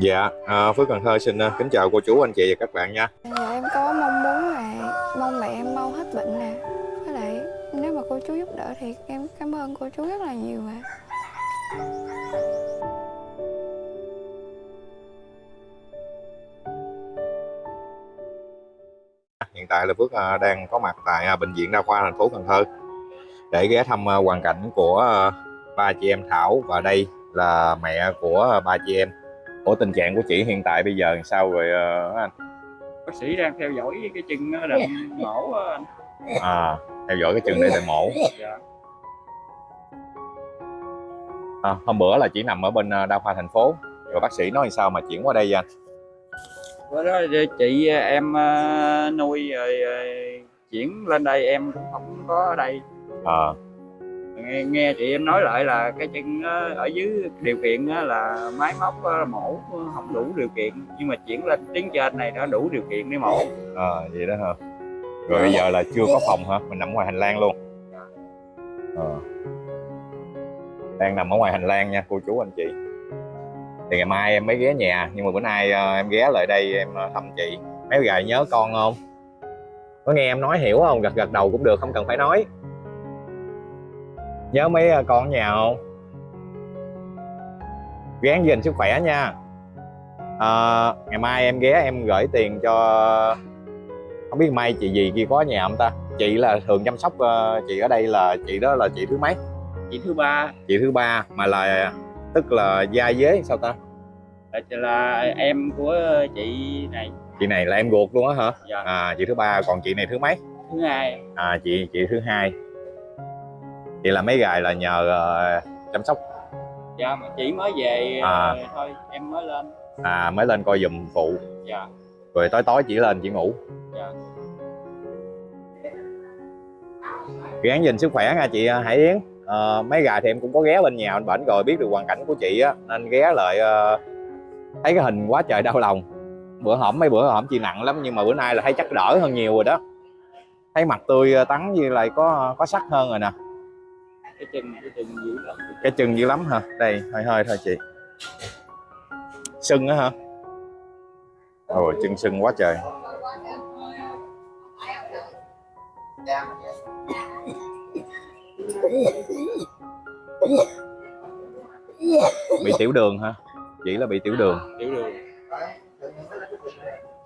Dạ, à, Phước Cần Thơ xin à, kính chào cô chú, anh chị và các bạn nha. Dạ em có mong muốn là mong mẹ em mau hết bệnh nè Với lại nếu mà cô chú giúp đỡ thì em cảm ơn cô chú rất là nhiều ạ Hiện tại là Phước à, đang có mặt tại à, bệnh viện đa khoa thành phố Cần Thơ để ghé thăm hoàn cảnh của ba chị em Thảo và đây là mẹ của ba chị em. Ủa tình trạng của chị hiện tại bây giờ làm sao rồi à, anh? bác sĩ đang theo dõi cái chân nó đầm mổ anh À, theo dõi cái chân để tại mổ. dạ. À, hôm bữa là chỉ nằm ở bên à, đa khoa thành phố rồi bác sĩ nói sao mà chuyển qua đây vậy anh? bữa đó chị em ờ, nuôi rồi ờ, chuyển lên đây em cũng không có ở đây À, nghe, nghe chị em nói lại là cái chân ờ, ở dưới điều kiện ờ, là máy móc ờ, mổ không đủ điều kiện nhưng mà chuyển lên tiếng trên này đã đủ điều kiện để mổ à vậy đó hả? Rồi bây giờ là chưa có phòng hả? Mình nằm ngoài hành lang luôn. Ờ. Đang nằm ở ngoài hành lang nha cô chú anh chị. Thì ngày mai em mới ghé nhà nhưng mà bữa nay em ghé lại đây em thăm chị. Mấy gài nhớ con không? Có nghe em nói hiểu không? Gật gật đầu cũng được không cần phải nói. Nhớ mấy ờ, con ở nhà không? Gán gìn sức khỏe nha. Ờ, ngày mai em ghé em gửi tiền cho không biết mai chị gì kia có nhà không ta? Chị là thường chăm sóc ờ, chị ở đây là chị đó là chị thứ mấy? Chị thứ ba. Chị thứ ba mà là tức là gia dế sao ta? Là, là em của chị này. Chị này là em ruột luôn á hả? Dạ. à chị thứ ba còn chị này thứ mấy? Thứ hai. À chị chị thứ hai chị là mấy gài là nhờ ờ, chăm sóc. Dạ mà chị mới về À. ờ, thôi em mới lên. À mới lên coi giùm phụ. Dạ. Rồi tối tối chị lên chị ngủ. Dạ. Gán gìn sức khỏe nha chị ờ, Hải Yến. Ờ, mấy gà thì em cũng có ghé bên nhà anh bệnh rồi biết được hoàn cảnh của chị á nên ghé lại ờ, thấy cái hình quá trời đau lòng. Bữa hổm mấy bữa hổm chị nặng lắm nhưng mà bữa nay là thấy chắc đỡ hơn nhiều rồi đó. Thấy mặt tươi tắn như lại có có sắc hơn rồi nè cái chân cái chân dữ lắm. Cái chân dữ lắm hả? Đây hơi hơi thôi chị. Sưng á hả? Rồi chân sưng quá trời. Bị tiểu đường hả? Chỉ là bị tiểu đường. Tiểu đường.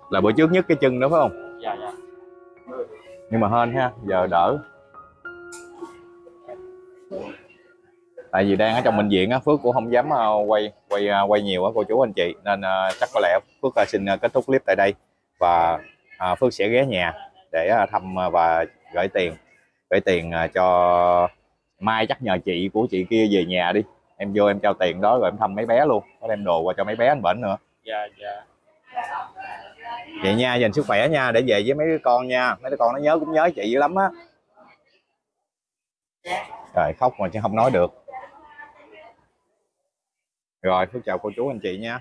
Là bữa trước nhất cái chân đó phải không? Dạ dạ. Nhưng mà hên ha giờ đỡ tại vì đang ở trong bệnh viện á phước cũng không dám ờ, quay quay ờ, quay nhiều á cô chú anh chị. Nên ờ, chắc có lẽ phước xin kết thúc clip tại đây và phước sẽ ghé nhà để thăm và gửi tiền gửi tiền cho mai. Chắc nhờ chị của chị kia về nhà đi. Em vô em trao tiền đó rồi em thăm mấy bé luôn. Có đem đồ qua cho mấy bé anh bệnh nữa. Dạ dạ. Vậy nha dành sức khỏe nha để về với mấy đứa con nha. Mấy đứa con nó nhớ cũng nhớ chị dữ lắm á. Trời khóc mà chứ không nói được rồi phước chào cô chú anh chị nha